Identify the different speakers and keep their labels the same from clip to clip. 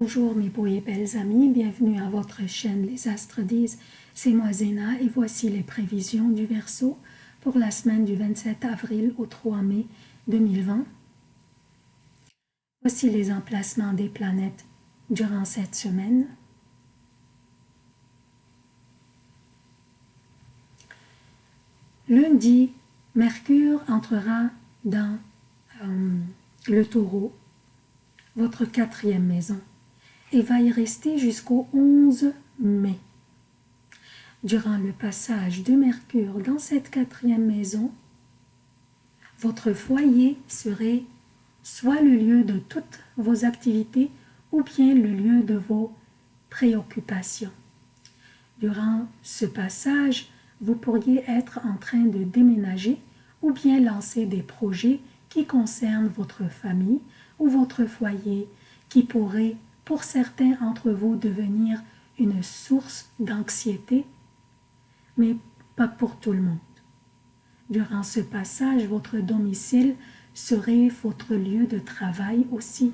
Speaker 1: Bonjour mes beaux et belles amis, bienvenue à votre chaîne Les Astres disent, c'est moi Zéna et voici les prévisions du Verseau pour la semaine du 27 avril au 3 mai 2020. Voici les emplacements des planètes durant cette semaine. Lundi, Mercure entrera dans euh, le taureau, votre quatrième maison et va y rester jusqu'au 11 mai. Durant le passage de Mercure dans cette quatrième maison, votre foyer serait soit le lieu de toutes vos activités ou bien le lieu de vos préoccupations. Durant ce passage, vous pourriez être en train de déménager ou bien lancer des projets qui concernent votre famille ou votre foyer qui pourraient pour certains d'entre vous devenir une source d'anxiété, mais pas pour tout le monde. Durant ce passage, votre domicile serait votre lieu de travail aussi.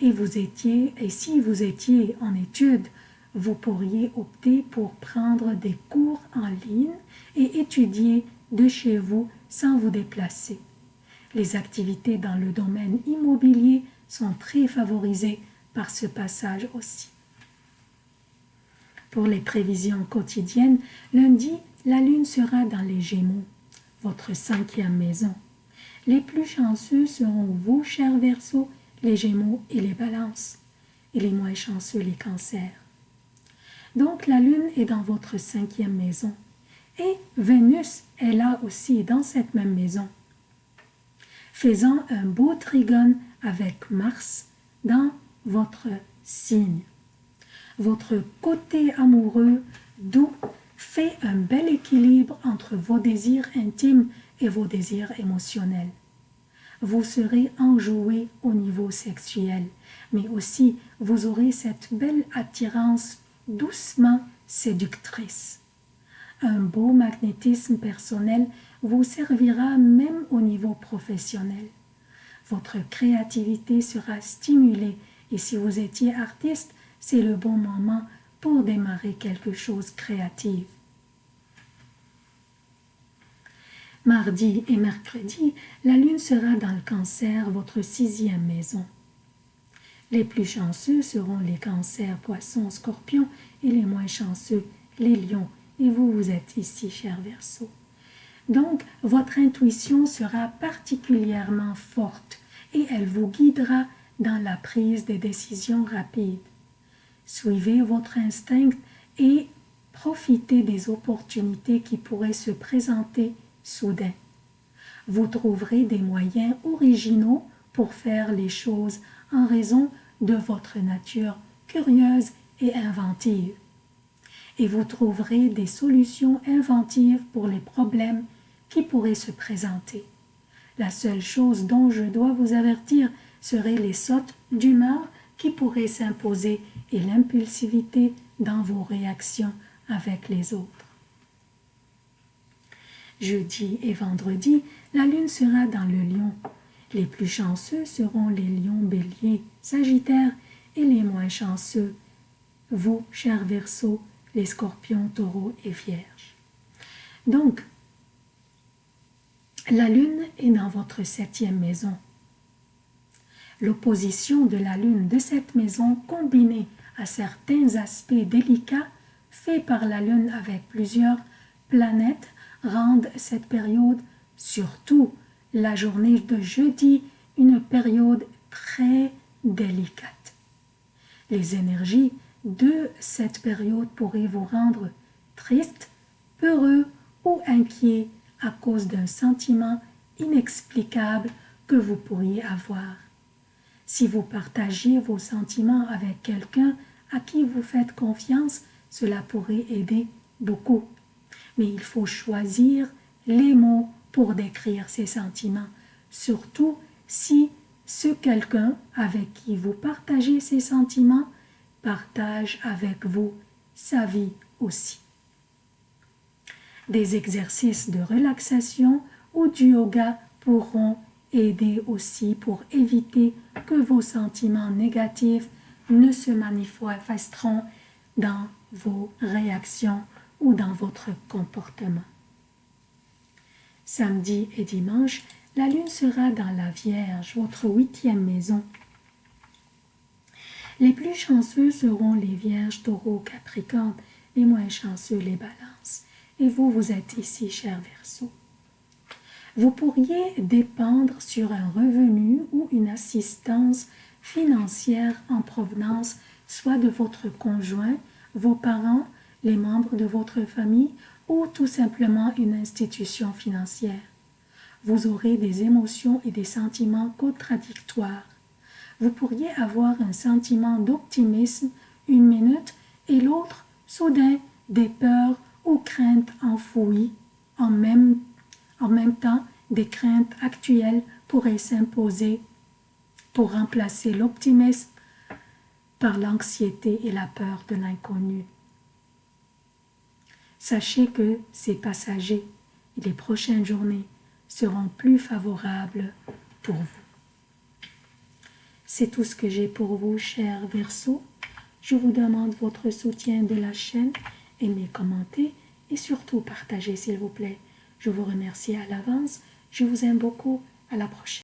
Speaker 1: Et vous étiez, et si vous étiez en études, vous pourriez opter pour prendre des cours en ligne et étudier de chez vous sans vous déplacer. Les activités dans le domaine immobilier sont très favorisées par ce passage aussi. Pour les prévisions quotidiennes, lundi, la lune sera dans les Gémeaux, votre cinquième maison. Les plus chanceux seront vous, chers Verseaux, les Gémeaux et les Balances, et les moins chanceux les Cancers. Donc la lune est dans votre cinquième maison, et Vénus est là aussi dans cette même maison, faisant un beau trigone avec Mars dans votre signe. Votre côté amoureux doux fait un bel équilibre entre vos désirs intimes et vos désirs émotionnels. Vous serez enjoué au niveau sexuel, mais aussi vous aurez cette belle attirance doucement séductrice. Un beau magnétisme personnel vous servira même au niveau professionnel. Votre créativité sera stimulée et si vous étiez artiste, c'est le bon moment pour démarrer quelque chose de créatif. Mardi et mercredi, la lune sera dans le cancer, votre sixième maison. Les plus chanceux seront les cancers, poissons, scorpions et les moins chanceux, les lions. Et vous, vous êtes ici, cher Verseau. Donc, votre intuition sera particulièrement forte et elle vous guidera dans la prise des décisions rapides. Suivez votre instinct et profitez des opportunités qui pourraient se présenter soudain. Vous trouverez des moyens originaux pour faire les choses en raison de votre nature curieuse et inventive. Et vous trouverez des solutions inventives pour les problèmes qui pourraient se présenter. La seule chose dont je dois vous avertir, seraient les sautes d'humeur qui pourraient s'imposer et l'impulsivité dans vos réactions avec les autres. Jeudi et vendredi, la lune sera dans le lion. Les plus chanceux seront les lions béliers, sagittaires et les moins chanceux, vous, chers versos, les scorpions, taureaux et vierges. Donc, la lune est dans votre septième maison. L'opposition de la lune de cette maison combinée à certains aspects délicats faits par la lune avec plusieurs planètes rendent cette période, surtout la journée de jeudi, une période très délicate. Les énergies de cette période pourraient vous rendre triste, peureux ou inquiet à cause d'un sentiment inexplicable que vous pourriez avoir. Si vous partagez vos sentiments avec quelqu'un à qui vous faites confiance, cela pourrait aider beaucoup. Mais il faut choisir les mots pour décrire ces sentiments, surtout si ce quelqu'un avec qui vous partagez ces sentiments partage avec vous sa vie aussi. Des exercices de relaxation ou du yoga pourront aider aussi pour éviter que vos sentiments négatifs ne se manifesteront dans vos réactions ou dans votre comportement. Samedi et dimanche, la lune sera dans la Vierge, votre huitième maison. Les plus chanceux seront les Vierges, Taureaux, Capricorne, les moins chanceux les Balances. Et vous, vous êtes ici, cher Verseau. Vous pourriez dépendre sur un revenu ou une assistance financière en provenance soit de votre conjoint, vos parents, les membres de votre famille ou tout simplement une institution financière. Vous aurez des émotions et des sentiments contradictoires. Vous pourriez avoir un sentiment d'optimisme une minute et l'autre, soudain, des peurs ou craintes enfouies en même, en même temps des craintes actuelles pourraient s'imposer pour remplacer l'optimisme par l'anxiété et la peur de l'inconnu. Sachez que c'est passager et les prochaines journées seront plus favorables pour vous. C'est tout ce que j'ai pour vous, chers Verseaux. Je vous demande votre soutien de la chaîne, aimez, commentez et surtout partagez s'il vous plaît. Je vous remercie à l'avance. Je vous aime beaucoup. À la prochaine.